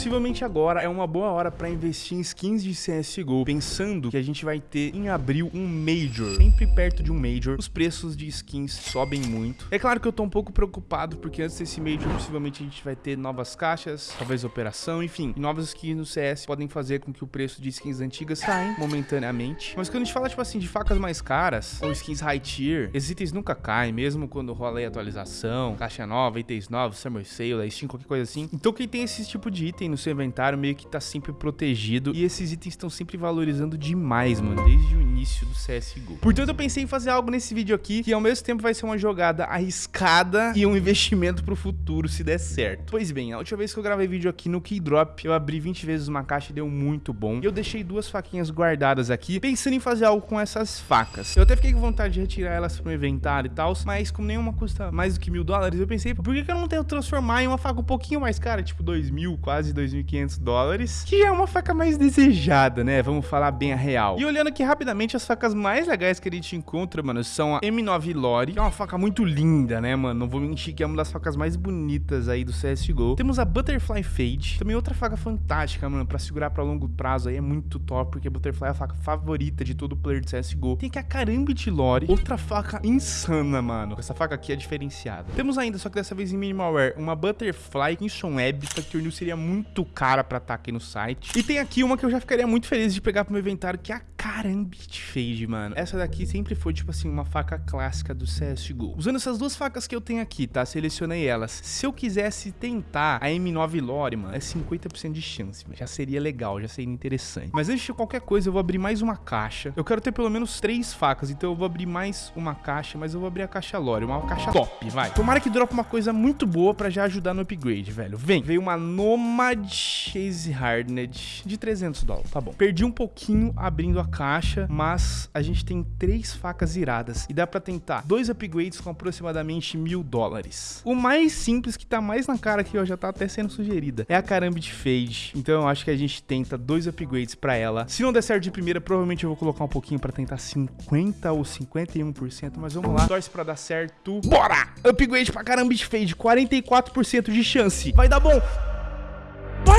Possivelmente agora é uma boa hora pra investir em skins de CSGO, pensando que a gente vai ter em abril um Major. Sempre perto de um Major, os preços de skins sobem muito. É claro que eu tô um pouco preocupado, porque antes desse Major, possivelmente a gente vai ter novas caixas, talvez operação, enfim. novas skins no CS podem fazer com que o preço de skins antigas saia momentaneamente. Mas quando a gente fala, tipo assim, de facas mais caras, ou skins high tier, esses itens nunca caem, mesmo quando rola aí atualização, caixa nova, itens novos, Summer Sale, Steam, qualquer coisa assim. Então quem tem esse tipo de item no seu inventário meio que tá sempre protegido e esses itens estão sempre valorizando demais, mano, desde o início do CSGO. Portanto, eu pensei em fazer algo nesse vídeo aqui que ao mesmo tempo vai ser uma jogada arriscada e um investimento pro futuro se der certo. Pois bem, a última vez que eu gravei vídeo aqui no Keydrop, eu abri 20 vezes uma caixa e deu muito bom. E eu deixei duas faquinhas guardadas aqui, pensando em fazer algo com essas facas. Eu até fiquei com vontade de retirar elas pro inventário e tal, mas como nenhuma custa mais do que mil dólares, eu pensei, por que, que eu não tento transformar em uma faca um pouquinho mais cara, tipo dois mil, quase 2.500 dólares, que é uma faca mais desejada, né? Vamos falar bem a real. E olhando aqui rapidamente, as facas mais legais que a gente encontra, mano, são a M9 Lore, que é uma faca muito linda, né, mano? Não vou mentir que é uma das facas mais bonitas aí do CSGO. Temos a Butterfly Fade, também outra faca fantástica, mano, pra segurar pra longo prazo aí é muito top, porque a Butterfly é a faca favorita de todo player de CSGO. Tem aqui a Karambit Lore, outra faca insana, mano. Essa faca aqui é diferenciada. Temos ainda, só que dessa vez em minimal wear, uma Butterfly Kinson Web, essa Turnil seria muito cara pra estar aqui no site. E tem aqui uma que eu já ficaria muito feliz de pegar pro meu inventário, que é a Karambit Fade, mano. Essa daqui sempre foi, tipo assim, uma faca clássica do CSGO. Usando essas duas facas que eu tenho aqui, tá? Selecionei elas. Se eu quisesse tentar a M9 Lore, mano, é 50% de chance, já seria legal, já seria interessante. Mas antes de qualquer coisa, eu vou abrir mais uma caixa. Eu quero ter pelo menos três facas, então eu vou abrir mais uma caixa, mas eu vou abrir a caixa Lore, uma caixa top, vai. Tomara que drope uma coisa muito boa pra já ajudar no upgrade, velho. Vem, veio uma Nomad Chase Hardened de 300 dólares, tá bom. Perdi um pouquinho abrindo a caixa, mas a gente tem três facas iradas e dá pra tentar dois upgrades com aproximadamente mil dólares. O mais simples, que tá mais na cara aqui, ó, já tá até sendo sugerida, é a Karambit Fade. Então eu acho que a gente tenta dois upgrades pra ela. Se não der certo de primeira, provavelmente eu vou colocar um pouquinho pra tentar 50 ou 51%, mas vamos lá. Torce pra dar certo. Bora! Upgrade pra Karambit Fade, 44% de chance. Vai dar bom!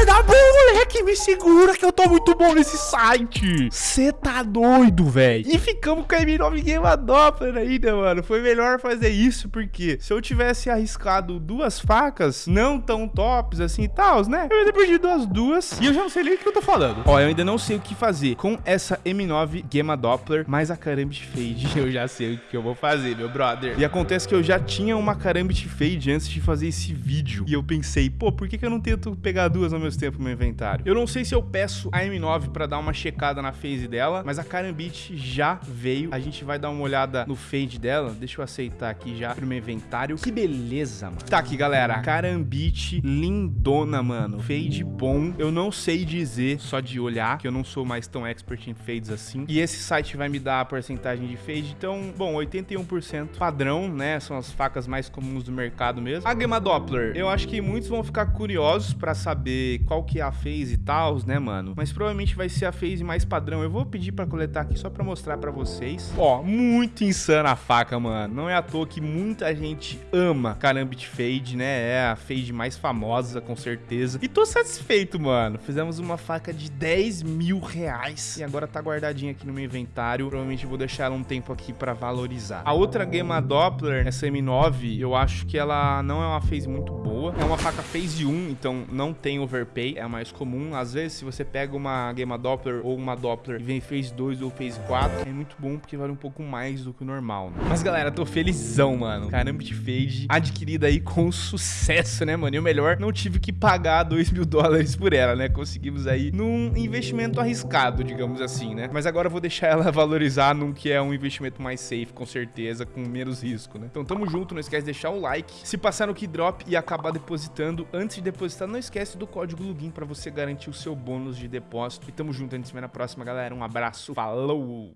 Vai dar bom, moleque, me segura que eu tô muito bom nesse site. Cê tá doido, velho. E ficamos com a M9 Game Doppler ainda, mano. Foi melhor fazer isso, porque se eu tivesse arriscado duas facas, não tão tops assim e tal, né? Eu ia ter perdido as duas e eu já não sei nem o que eu tô falando. Ó, eu ainda não sei o que fazer com essa M9 Gamma Doppler, mas a Karambit Fade eu já sei o que eu vou fazer, meu brother. E acontece que eu já tinha uma Karambit Fade antes de fazer esse vídeo. E eu pensei, pô, por que, que eu não tento pegar duas ao mesmo tempo no meu inventário? Eu não sei se eu peço a M9 pra dar uma checada na phase dela, mas a Karambit já veio. A gente vai dar uma olhada no fade dela. Deixa eu aceitar aqui já pro meu inventário. Que beleza, mano. Tá aqui, galera. Karambit lindona, mano. Fade bom. Eu não sei dizer só de olhar, que eu não sou mais tão expert em fades assim. E esse site vai me dar a porcentagem de fade. Então, bom, 81% padrão, né? São as facas mais comuns do mercado mesmo. A Gamma Doppler, eu acho que muitos vão ficar curiosos pra saber qual que é a phase e tal, né, mano? Mas provavelmente vai ser a phase mais padrão. Eu vou pedir pra coletar aqui só pra mostrar pra vocês. Ó, muito insana a faca, mano. Não é à toa que muita gente ama Karambit Fade, né? É a fade mais famosa, com certeza. E tô satisfeito, mano. Fizemos uma faca de 10 mil reais. E agora tá guardadinha aqui no meu inventário. Provavelmente vou deixar ela um tempo aqui pra valorizar. A outra Gamma Doppler, essa M9, eu acho que ela não é uma phase muito boa. É uma faca phase 1, então não tem overpay, é a mais comum. Às vezes, se você pega uma Gamma Doppler ou uma Doppler e vem phase 2 ou phase 4, é muito bom porque vale um pouco mais do que o normal, né? Mas, galera, tô felizão, mano. Caramba de Fade adquirida aí com sucesso, né, mano? E o melhor, não tive que pagar 2 mil dólares por ela, né? Conseguimos aí num investimento arriscado, digamos assim, né? Mas agora eu vou deixar ela valorizar num que é um investimento mais safe, com certeza, com menos risco, né? Então, tamo junto. Não esquece de deixar o like. Se passar no Keydrop e acabar depositando, antes de depositar, não esquece do código login pra você garantir o seu bônus de depósito. E tamo junto. A gente se vê na próxima, galera. Um abraço. Falou!